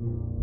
you